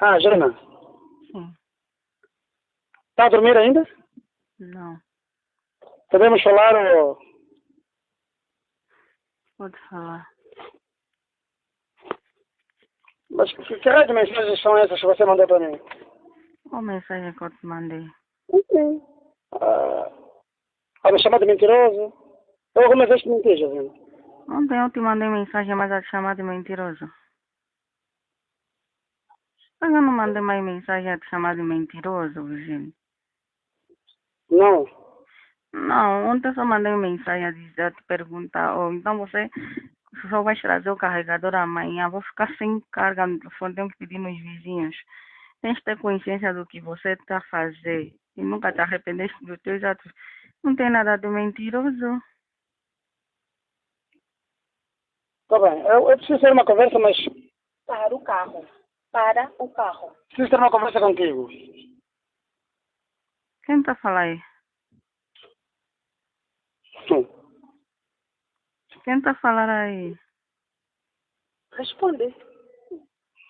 Ah, Jana. Sim. Está a dormir ainda? Não. Podemos falar ou... Pode falar. Mas que, que raio de mensagens são essas que você mandou para mim? Qual mensagem que eu te mandei? Ah, a me chamar de mentiroso? Eu alguma vez te menti, Jovem? Ontem eu te mandei mensagem, mas a te chamar de mentiroso. Mas eu não mandei mais mensagem a te chamar de mentiroso, Virgílio. Não. Não, ontem eu só mandei mensagem a dizer, a te perguntar, oh, então você só vai trazer o carregador amanhã, vou ficar sem carga no telefone, tenho que pedir nos vizinhos. Tens que ter consciência do que você está a fazer e nunca te arrependeste dos teus atos. Não tem nada de mentiroso. Tá bem. Eu, eu preciso ter uma conversa, mas Para o carro. Para o carro. preciso ter uma conversa contigo. Quem está a falar aí? Hum. Quem está a falar aí? Responde.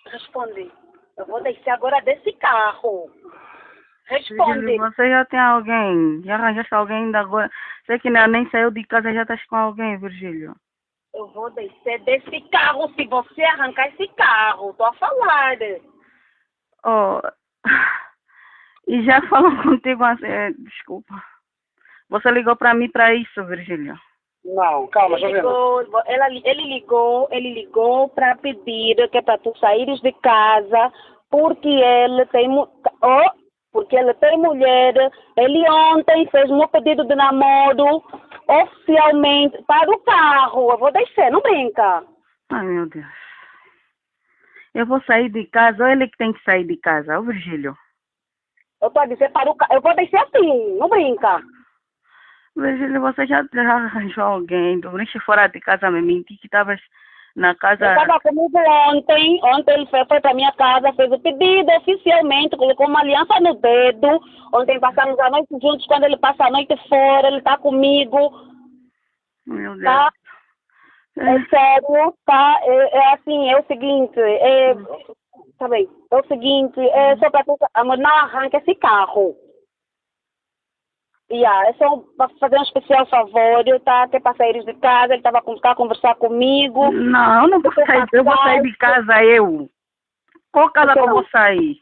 Responde. Eu vou descer agora desse carro. Responde. Você já tem alguém? Já arranjaste alguém ainda agora? Sei que ainda nem saiu de casa, já estás com alguém, Virgílio. Eu vou descer desse carro se você arrancar esse carro. Tô a falar. Oh, e já falou contigo assim, é, desculpa. Você ligou para mim para isso, Virgílio. Não, calma, Ele Jovem. ligou, ela, ele ligou, ele ligou para pedir que é para tu saíres de casa porque ele tem oh, porque ele tem mulher. Ele ontem fez um pedido de namoro oficialmente para o carro. Eu vou descer, não brinca. Ai, meu Deus. Eu vou sair de casa, ou ele que tem que sair de casa, o Virgílio. Eu tô a dizer para o carro. Eu vou descer assim, não brinca. Virgílio, você já, já arranjou alguém, dormiste fora de casa, me menti que estavas na casa. Ele estava comigo ontem. Ontem ele foi, foi para minha casa, fez o pedido oficialmente, colocou uma aliança no dedo. Ontem passamos a noite juntos. Quando ele passa a noite fora, ele está comigo. Meu Deus. Tá? É sério, tá? É, é assim, é o seguinte. É, tá bem. É o seguinte, é só para. Amor, não arranca esse carro. Yeah, é só fazer um especial favor, tá? Que é para sair de casa, ele estava a conversar comigo. Não, eu não vou sair, eu vou sair de casa, eu. Qual casa que eu vou sair?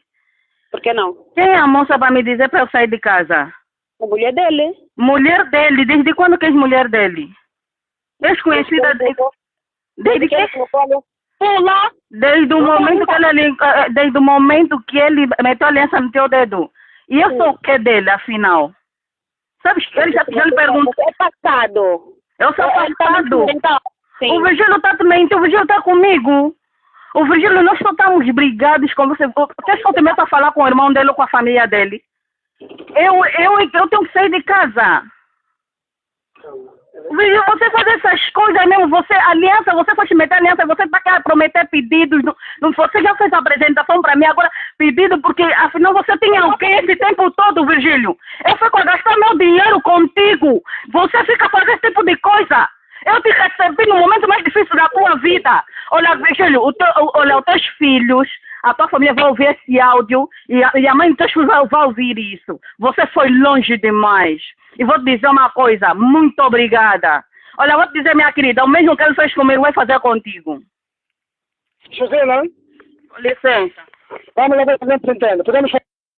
Por que não? Quem é a moça para me dizer para eu sair de casa? A mulher dele. Mulher dele, desde quando que és mulher dele? És conhecida de, desde que? Pula! Desde o momento que ele, eh, desde o momento que ele meteu a aliança no teu dedo. E eu sou o que dele, afinal? Sabes que ele já, já lhe perguntou. É passado. Eu sou Ele tá passado. então. O Virgílio está também, o Virgílio está comigo. O Virgílio, nós só estamos brigados com você. Eu te meto a falar com o irmão dele ou com a família dele? Eu, eu, eu tenho que sair de casa. Virgílio, você fazer essas coisas mesmo, você, aliança, você te meter aliança, você prometer pedidos, não, não, você já fez a apresentação para mim, agora pedido, porque afinal você tinha o quê esse tempo todo, Virgílio? Eu fico a gastar meu dinheiro contigo, você fica fazendo esse tipo de coisa. Eu te recebi no momento mais difícil da tua vida. Olha, Virgílio, o teu, olha, os teus filhos, a tua família vai ouvir esse áudio e a, e a mãe dos teus filhos vai, vai ouvir isso. Você foi longe demais. E vou te dizer uma coisa, muito obrigada. Olha, vou te dizer, minha querida, o mesmo que ele fez comigo, vai fazer contigo. José, não? Com licença. Vamos lá ver se a gente se entende. Podemos